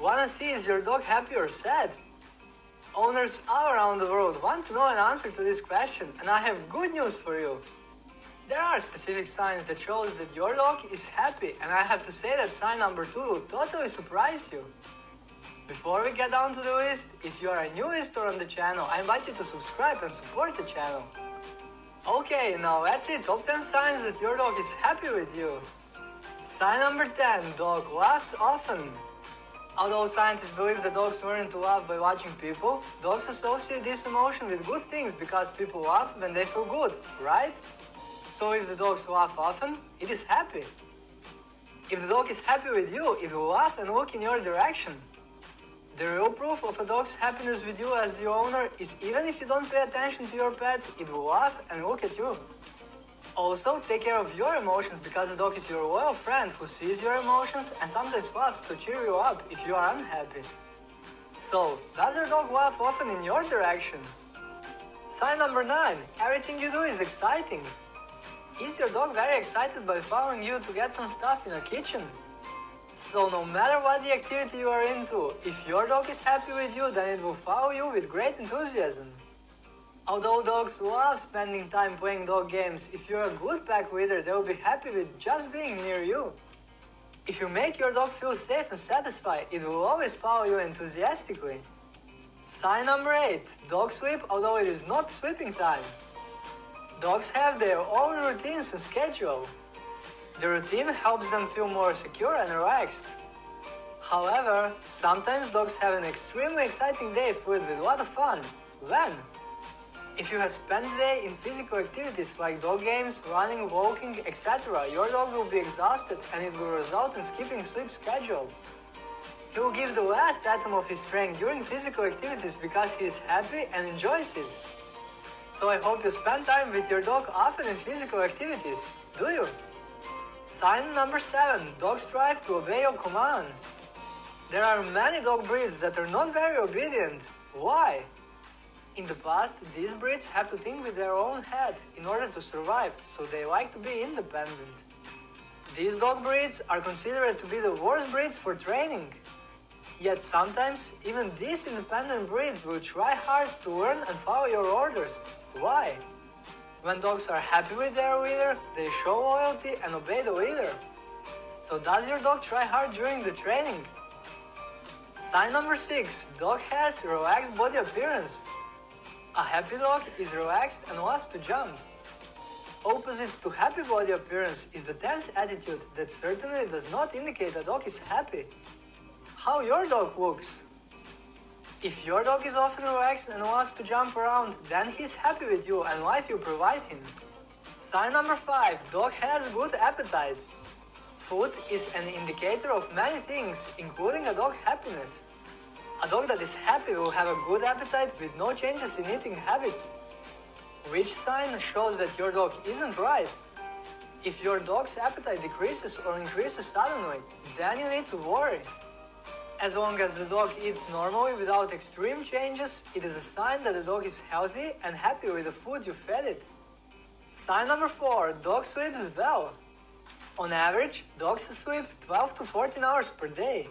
Wanna see is your dog happy or sad? Owners all around the world want to know an answer to this question and I have good news for you. There are specific signs that shows that your dog is happy and I have to say that sign number 2 will totally surprise you. Before we get down to the list, if you are a new visitor on the channel, I invite you to subscribe and support the channel. Okay, now let's see top 10 signs that your dog is happy with you. Sign number 10, dog laughs often. Although scientists believe that dogs learn to laugh by watching people, dogs associate this emotion with good things because people laugh when they feel good, right? So if the dogs laugh often, it is happy. If the dog is happy with you, it will laugh and look in your direction. The real proof of a dog's happiness with you as the owner is even if you don't pay attention to your pet, it will laugh and look at you. Also, take care of your emotions because a dog is your loyal friend who sees your emotions and sometimes laughs to cheer you up if you are unhappy. So, does your dog laugh often in your direction? Sign number 9. Everything you do is exciting. Is your dog very excited by following you to get some stuff in the kitchen? So no matter what the activity you are into, if your dog is happy with you, then it will follow you with great enthusiasm. Although dogs love spending time playing dog games, if you're a good pack leader, they will be happy with just being near you. If you make your dog feel safe and satisfied, it will always follow you enthusiastically. Sign number 8. Dog sleep although it is not sleeping time. Dogs have their own routines and schedule. The routine helps them feel more secure and relaxed. However, sometimes dogs have an extremely exciting day filled with a lot of fun. When? If you have spent the day in physical activities like dog games, running, walking, etc., your dog will be exhausted and it will result in skipping sleep schedule. He will give the last atom of his strength during physical activities because he is happy and enjoys it. So I hope you spend time with your dog often in physical activities. Do you? Sign number 7. Dogs strive to obey your commands. There are many dog breeds that are not very obedient. Why? In the past, these breeds have to think with their own head in order to survive, so they like to be independent. These dog breeds are considered to be the worst breeds for training. Yet sometimes, even these independent breeds will try hard to learn and follow your orders. Why? When dogs are happy with their leader, they show loyalty and obey the leader. So does your dog try hard during the training? Sign number 6. Dog has relaxed body appearance. A happy dog is relaxed and loves to jump. Opposite to happy body appearance is the tense attitude that certainly does not indicate a dog is happy. How your dog looks? If your dog is often relaxed and loves to jump around, then he's happy with you and life you provide him. Sign number 5. Dog has good appetite. Food is an indicator of many things, including a dog happiness. A dog that is happy will have a good appetite with no changes in eating habits. Which sign shows that your dog isn't right? If your dog's appetite decreases or increases suddenly, then you need to worry. As long as the dog eats normally without extreme changes, it is a sign that the dog is healthy and happy with the food you fed it. Sign number 4. Dog sleeps well. On average, dogs sleep 12 to 14 hours per day.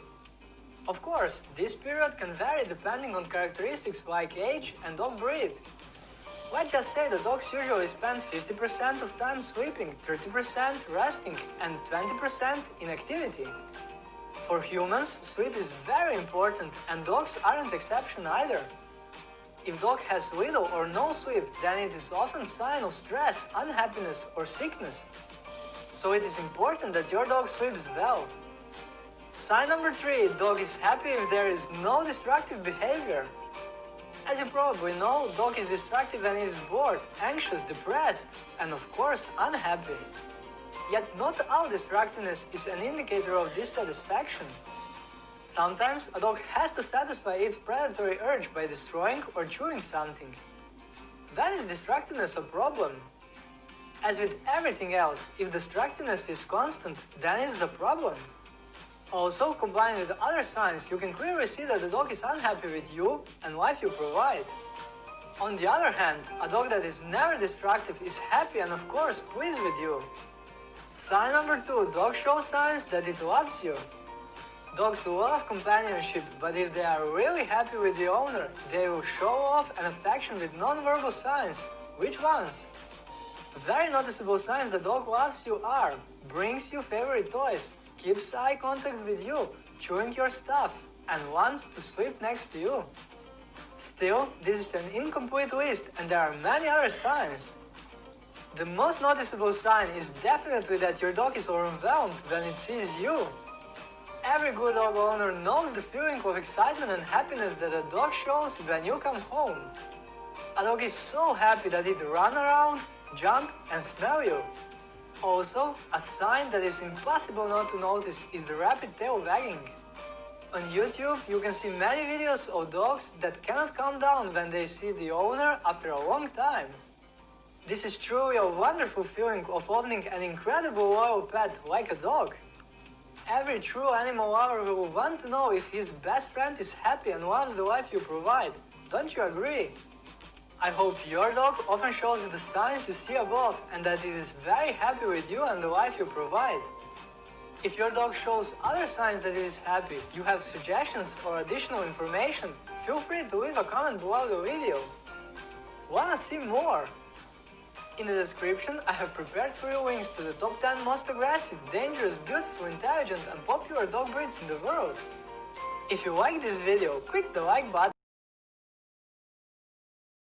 Of course, this period can vary depending on characteristics like age and dog breed. Let's just say the dogs usually spend 50% of time sleeping, 30% resting, and 20% in activity. For humans, sleep is very important and dogs aren't exception either. If dog has little or no sleep, then it is often sign of stress, unhappiness or sickness. So it is important that your dog sleeps well. Sign number 3. Dog is happy if there is no destructive behavior. As you probably know, dog is destructive when it is bored, anxious, depressed, and of course unhappy. Yet not all destructiveness is an indicator of dissatisfaction. Sometimes a dog has to satisfy its predatory urge by destroying or chewing something. Then is destructiveness a problem? As with everything else, if destructiveness is constant, then it's a problem. Also, combined with other signs, you can clearly see that the dog is unhappy with you and life you provide. On the other hand, a dog that is never destructive is happy and of course pleased with you. Sign number 2. Dog shows signs that it loves you. Dogs love companionship, but if they are really happy with the owner, they will show off an affection with non-verbal signs. Which ones? Very noticeable signs the dog loves you are brings you favorite toys, keeps eye contact with you, chewing your stuff, and wants to sleep next to you. Still, this is an incomplete list and there are many other signs. The most noticeable sign is definitely that your dog is overwhelmed when it sees you. Every good dog owner knows the feeling of excitement and happiness that a dog shows when you come home. A dog is so happy that it run around, jump and smell you. Also, a sign that is impossible not to notice is the rapid tail wagging. On YouTube, you can see many videos of dogs that cannot calm down when they see the owner after a long time. This is truly a wonderful feeling of owning an incredible loyal pet like a dog. Every true animal lover will want to know if his best friend is happy and loves the life you provide. Don't you agree? I hope your dog often shows the signs you see above and that it is very happy with you and the life you provide. If your dog shows other signs that it is happy, you have suggestions or additional information, feel free to leave a comment below the video. Wanna see more? In the description, I have prepared for you links to the top 10 most aggressive, dangerous, beautiful, intelligent and popular dog breeds in the world. If you like this video, click the like button